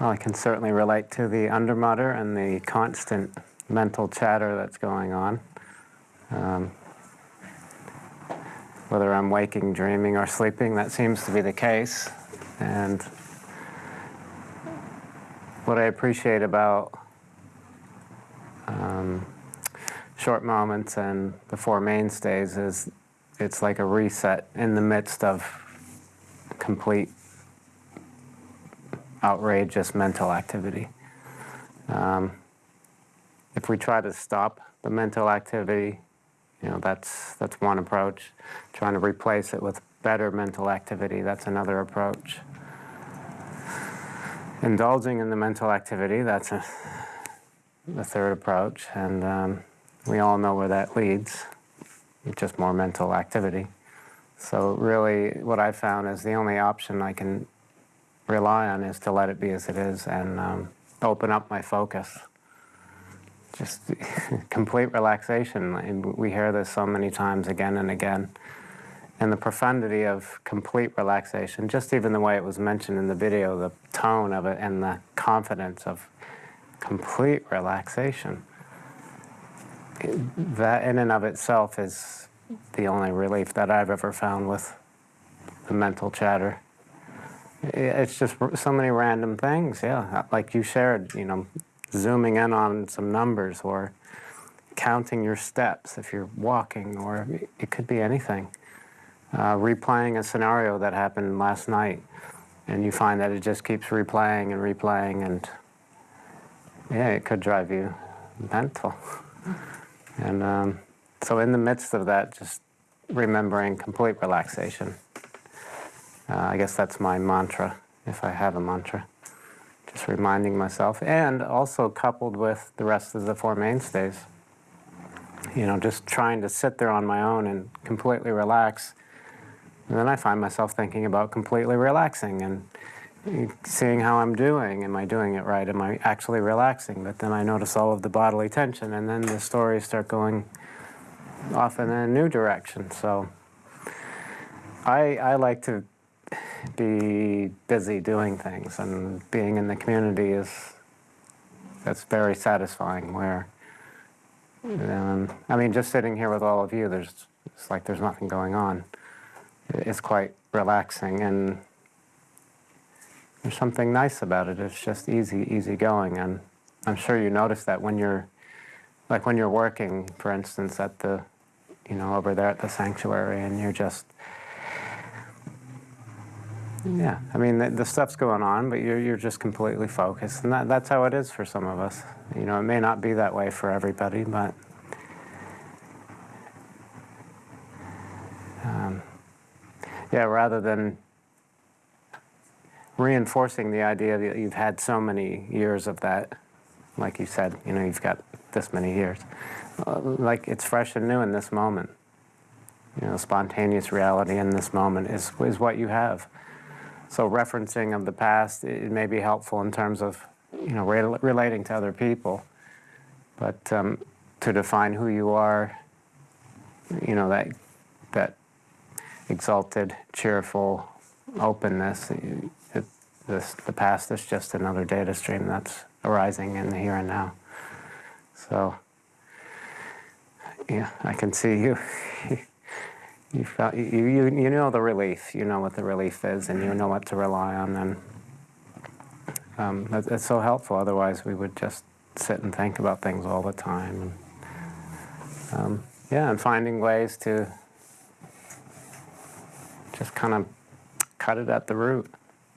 Well, I can certainly relate to the undermutter and the constant mental chatter that's going on. Um, whether I'm waking, dreaming, or sleeping, that seems to be the case. And what I appreciate about um, short moments and the Four Mainstays is it's like a reset in the midst of complete outrageous mental activity. Um, if we try to stop the mental activity, you know, that's, that's one approach. Trying to replace it with better mental activity, that's another approach. Indulging in the mental activity, that's a, the third approach, and um, we all know where that leads, it's just more mental activity. So really, what I found is the only option I can rely on is to let it be as it is and um, open up my focus. Just complete relaxation. And we hear this so many times again and again. And the profundity of complete relaxation, just even the way it was mentioned in the video, the tone of it and the confidence of complete relaxation. That in and of itself is the only relief that I've ever found with the mental chatter. It's just so many random things, yeah. Like you shared, you know, zooming in on some numbers or counting your steps if you're walking, or it could be anything. Uh, replaying a scenario that happened last night, and you find that it just keeps replaying and replaying, and yeah, it could drive you mental. And um, so in the midst of that, just remembering complete relaxation. Uh, I guess that's my mantra, if I have a mantra. Just reminding myself, and also coupled with the rest of the Four Mainstays. You know, just trying to sit there on my own and completely relax. And then I find myself thinking about completely relaxing and seeing how I'm doing. Am I doing it right? Am I actually relaxing? But then I notice all of the bodily tension, and then the stories start going off in a new direction. So I, I like to be busy doing things and being in the community is that's very satisfying where um, I mean just sitting here with all of you there's it's like there's nothing going on. It's quite relaxing and there's something nice about it. It's just easy easy going and I'm sure you notice that when you're like when you're working for instance at the you know over there at the sanctuary and you're just yeah, I mean, the, the, stuff's going on, but you're, you're just completely focused. And that, that's how it is for some of us. You know, it may not be that way for everybody, but um, yeah, rather than reinforcing the idea that you've had so many years of that, like you said, you know, you've got this many years, uh, like it's fresh and new in this moment. You know, spontaneous reality in this moment is, is what you have. So referencing of the past, it may be helpful in terms of, you know, re relating to other people. But um, to define who you are, you know, that, that exalted, cheerful openness, it, this, the past is just another data stream that's arising in the here and now. So, yeah, I can see you. you, felt, you, you, you know the relief, you know what the relief is, and you know what to rely on, and um, it's so helpful. Otherwise, we would just sit and think about things all the time. And, um, yeah, and finding ways to just kind of cut it at the root.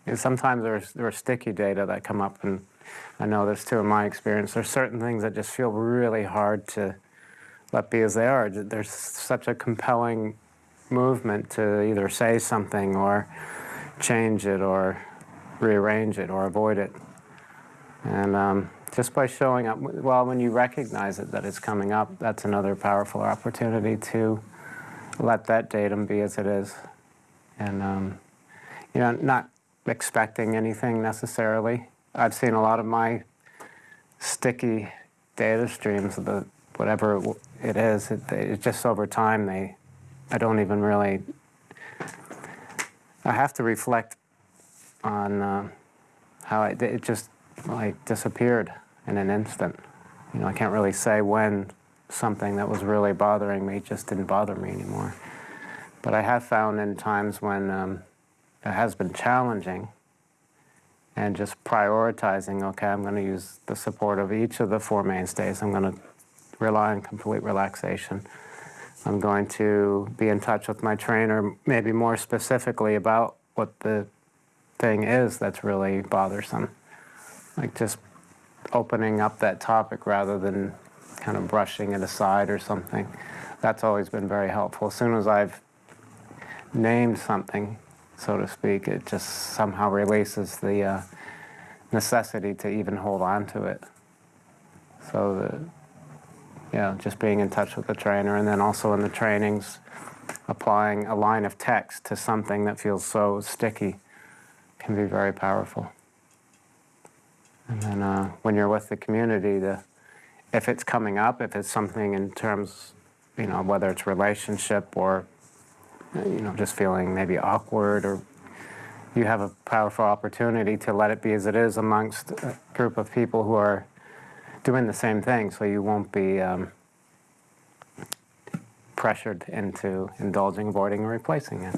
And sometimes there's, there's sticky data that come up, and I know this too in my experience. There's certain things that just feel really hard to let be as they are. There's such a compelling movement to either say something or change it or rearrange it or avoid it. And um, just by showing up, well, when you recognize it that it's coming up, that's another powerful opportunity to let that datum be as it is. And, um, you know, not expecting anything necessarily. I've seen a lot of my sticky data streams, the, whatever it is, it, it just over time they I don't even really, I have to reflect on uh, how it, it just like disappeared in an instant. You know, I can't really say when something that was really bothering me just didn't bother me anymore. But I have found in times when um, it has been challenging and just prioritizing, okay, I'm going to use the support of each of the four mainstays. I'm going to rely on complete relaxation. I'm going to be in touch with my trainer, maybe more specifically about what the thing is that's really bothersome. Like just opening up that topic rather than kind of brushing it aside or something. That's always been very helpful. As soon as I've named something, so to speak, it just somehow releases the uh, necessity to even hold on to it. So, the, yeah, just being in touch with the trainer, and then also in the trainings, applying a line of text to something that feels so sticky can be very powerful. And then uh, when you're with the community, the, if it's coming up, if it's something in terms, you know, whether it's relationship or, you know, just feeling maybe awkward or you have a powerful opportunity to let it be as it is amongst a group of people who are doing the same thing, so you won't be um, pressured into indulging, avoiding, or replacing it.